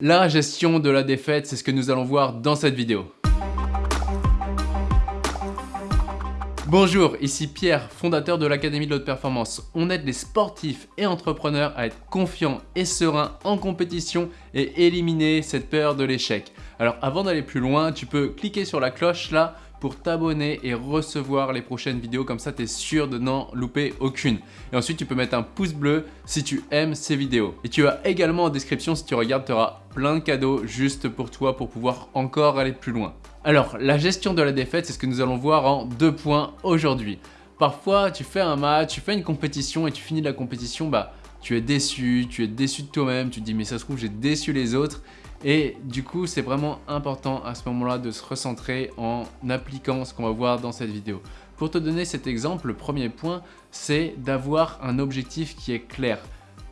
La gestion de la défaite, c'est ce que nous allons voir dans cette vidéo. Bonjour, ici Pierre, fondateur de l'Académie de l'Haute Performance. On aide les sportifs et entrepreneurs à être confiants et sereins en compétition et éliminer cette peur de l'échec. Alors avant d'aller plus loin, tu peux cliquer sur la cloche là pour t'abonner et recevoir les prochaines vidéos. Comme ça, tu es sûr de n'en louper aucune. Et ensuite, tu peux mettre un pouce bleu si tu aimes ces vidéos. Et tu as également en description, si tu regardes, tu auras plein de cadeaux juste pour toi pour pouvoir encore aller plus loin. Alors, la gestion de la défaite, c'est ce que nous allons voir en deux points aujourd'hui. Parfois, tu fais un match, tu fais une compétition et tu finis la compétition, bah, tu es déçu, tu es déçu de toi-même, tu te dis mais ça se trouve j'ai déçu les autres et du coup, c'est vraiment important à ce moment-là de se recentrer en appliquant ce qu'on va voir dans cette vidéo. Pour te donner cet exemple, le premier point, c'est d'avoir un objectif qui est clair.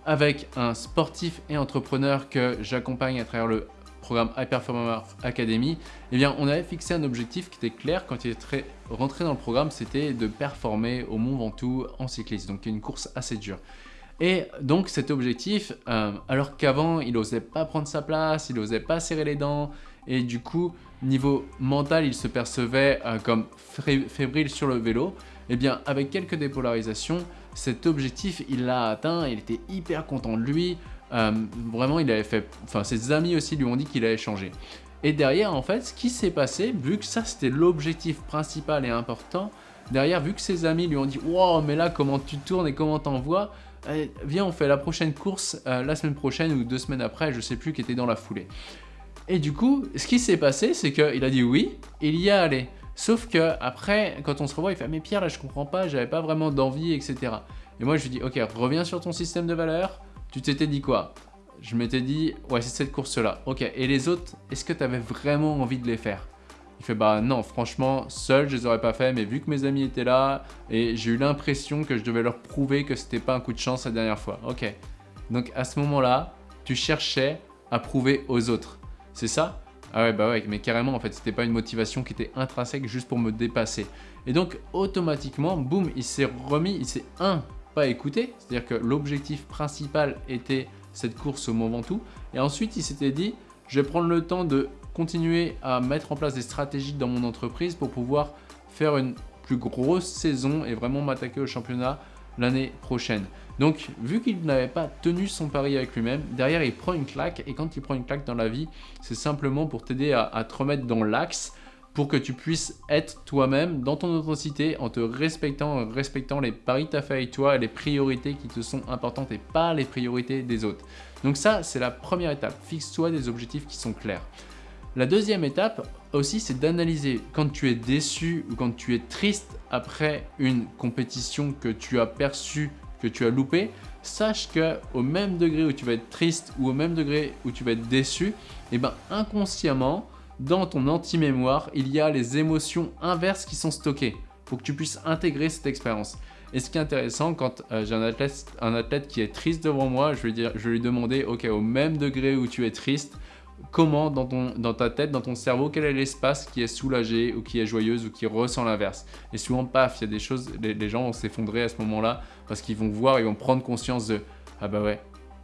Avec un sportif et entrepreneur que j'accompagne à travers le programme High Performer Academy, eh bien, on avait fixé un objectif qui était clair quand il est rentré dans le programme, c'était de performer au Mont Ventoux en cycliste, donc une course assez dure. Et donc cet objectif, euh, alors qu'avant il n'osait pas prendre sa place, il n'osait pas serrer les dents, et du coup niveau mental il se percevait euh, comme fébrile sur le vélo, eh bien avec quelques dépolarisations, cet objectif il l'a atteint, il était hyper content de lui, euh, vraiment il avait fait, enfin ses amis aussi lui ont dit qu'il allait changer. Et derrière en fait ce qui s'est passé, vu que ça c'était l'objectif principal et important, derrière vu que ses amis lui ont dit « Wow mais là comment tu tournes et comment t'envoies ?» Viens on fait la prochaine course euh, la semaine prochaine ou deux semaines après, je sais plus, qui était dans la foulée. Et du coup, ce qui s'est passé, c'est qu'il a dit oui, il y a allé. Sauf que après, quand on se revoit, il fait « Mais Pierre, là, je comprends pas, j'avais pas vraiment d'envie, etc. » Et moi, je lui dis « Ok, reviens sur ton système de valeurs. Tu t'étais dit quoi ?» Je m'étais dit « Ouais, c'est cette course-là. Ok, et les autres, est-ce que tu avais vraiment envie de les faire ?» Il fait bah non, franchement, seul je les aurais pas fait, mais vu que mes amis étaient là et j'ai eu l'impression que je devais leur prouver que c'était pas un coup de chance la dernière fois. Ok. Donc à ce moment-là, tu cherchais à prouver aux autres. C'est ça? Ah ouais, bah ouais, mais carrément en fait, c'était pas une motivation qui était intrinsèque juste pour me dépasser. Et donc automatiquement, boum, il s'est remis, il s'est un, pas écouté, c'est-à-dire que l'objectif principal était cette course au Mont Ventoux, et ensuite il s'était dit, je vais prendre le temps de continuer à mettre en place des stratégies dans mon entreprise pour pouvoir faire une plus grosse saison et vraiment m'attaquer au championnat l'année prochaine. Donc, vu qu'il n'avait pas tenu son pari avec lui-même, derrière, il prend une claque. Et quand il prend une claque dans la vie, c'est simplement pour t'aider à, te remettre dans l'axe pour que tu puisses être toi-même dans ton authenticité en te respectant, en respectant les paris que tu as fait avec toi et les priorités qui te sont importantes et pas les priorités des autres. Donc ça, c'est la première étape. Fixe-toi des objectifs qui sont clairs. La deuxième étape aussi, c'est d'analyser quand tu es déçu ou quand tu es triste après une compétition que tu as perçue, que tu as loupé, sache que au même degré où tu vas être triste ou au même degré où tu vas être déçu, eh ben inconsciemment, dans ton anti-mémoire, il y a les émotions inverses qui sont stockées pour que tu puisses intégrer cette expérience. Et ce qui est intéressant, quand euh, j'ai un athlète, qui est triste devant moi, je vais, je vais lui demander, ok, au même degré où tu es triste, comment dans, ton, dans ta tête, dans ton cerveau, quel est l'espace qui est soulagé ou qui est joyeuse ou qui ressent l'inverse? Et souvent, paf, il y a des choses, les, gens vont s'effondrer à ce moment-là parce qu'ils vont voir, ils vont prendre conscience de « Ah bah ouais,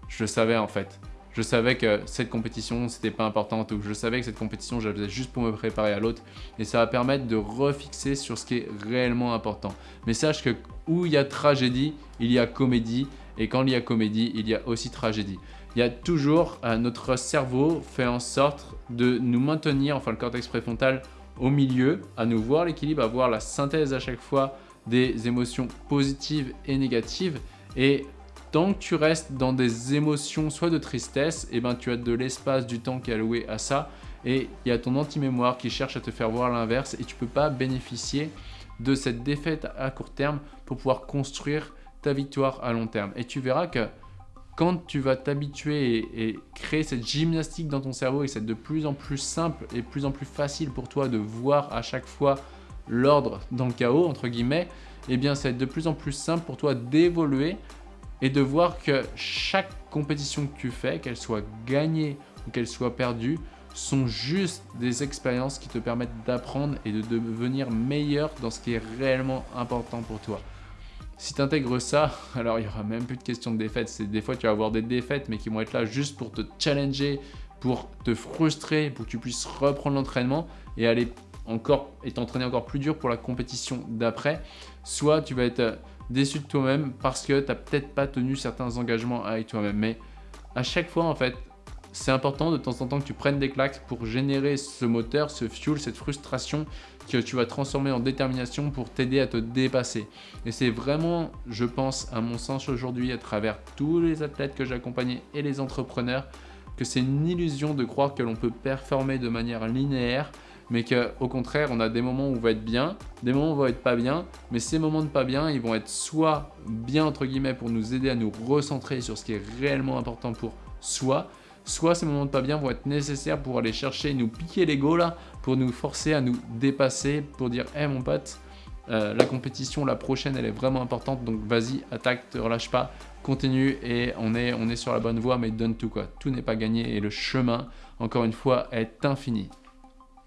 je le savais en fait. Je savais que cette compétition, c'était pas importante ou je savais que cette compétition, je la faisais juste pour me préparer à l'autre. Et ça va permettre de refixer sur ce qui est réellement important. Mais sache que où il y a tragédie, il y a comédie. Et quand il y a comédie, il y a aussi tragédie il y a toujours euh, notre cerveau fait en sorte de nous maintenir, enfin le cortex préfrontal, au milieu, à nous voir l'équilibre, à voir la synthèse à chaque fois des émotions positives et négatives. Et tant que tu restes dans des émotions soit de tristesse, et eh ben tu as de l'espace, du temps qui est alloué à ça. Et il y a ton anti-mémoire qui cherche à te faire voir l'inverse et tu ne peux pas bénéficier de cette défaite à court terme pour pouvoir construire ta victoire à long terme. Et tu verras que quand tu vas t'habituer et, créer cette gymnastique dans ton cerveau et c'est de plus en plus simple et plus en plus facile pour toi de voir à chaque fois l'ordre dans le chaos, entre guillemets, eh bien, ça va être de plus en plus simple pour toi d'évoluer et de voir que chaque compétition que tu fais, qu'elle soit gagnée ou qu'elle soit perdue, sont juste des expériences qui te permettent d'apprendre et de devenir meilleur dans ce qui est réellement important pour toi. Si tu intègres ça, alors il n'y aura même plus de question de défaite. Des fois, tu vas avoir des défaites, mais qui vont être là juste pour te challenger, pour te frustrer, pour que tu puisses reprendre l'entraînement et aller encore et t'entraîner encore plus dur pour la compétition d'après, soit tu vas être déçu de toi-même parce que tu n'as peut-être pas tenu certains engagements avec toi-même. Mais à chaque fois, en fait, c'est important de temps en temps que tu prennes des claques pour générer ce moteur, ce fuel, cette frustration que tu vas transformer en détermination pour t'aider à te dépasser. Et c'est vraiment, je pense, à mon sens aujourd'hui, à travers tous les athlètes que j'ai accompagnés et les entrepreneurs, que c'est une illusion de croire que l'on peut performer de manière linéaire mais qu'au contraire, on a des moments où on va être bien, des moments où on va être pas bien, mais ces moments de pas bien, ils vont être soit bien, entre guillemets, pour nous aider à nous recentrer sur ce qui est réellement important pour soi, soit ces moments de pas bien vont être nécessaires pour aller chercher, nous piquer l'ego là, pour nous forcer à nous dépasser, pour dire « Hé mon pote, euh, la compétition, la prochaine, elle est vraiment importante, donc vas-y, attaque, te relâche pas, continue et on est, on est sur la bonne voie, mais donne tout quoi. Tout n'est pas gagné et le chemin, encore une fois, est infini.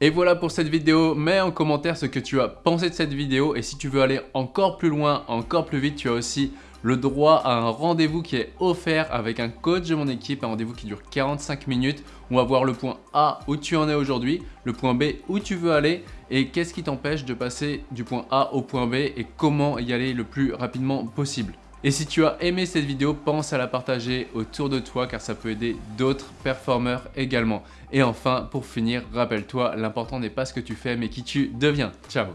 Et voilà pour cette vidéo, mets en commentaire ce que tu as pensé de cette vidéo et si tu veux aller encore plus loin, encore plus vite, tu as aussi le droit à un rendez-vous qui est offert avec un coach de mon équipe, un rendez-vous qui dure 45 minutes. On va voir le point A où tu en es aujourd'hui, le point B où tu veux aller et qu'est-ce qui t'empêche de passer du point A au point B et comment y aller le plus rapidement possible. Et si tu as aimé cette vidéo, pense à la partager autour de toi car ça peut aider d'autres performeurs également. Et enfin, pour finir, rappelle-toi, l'important n'est pas ce que tu fais mais qui tu deviens. Ciao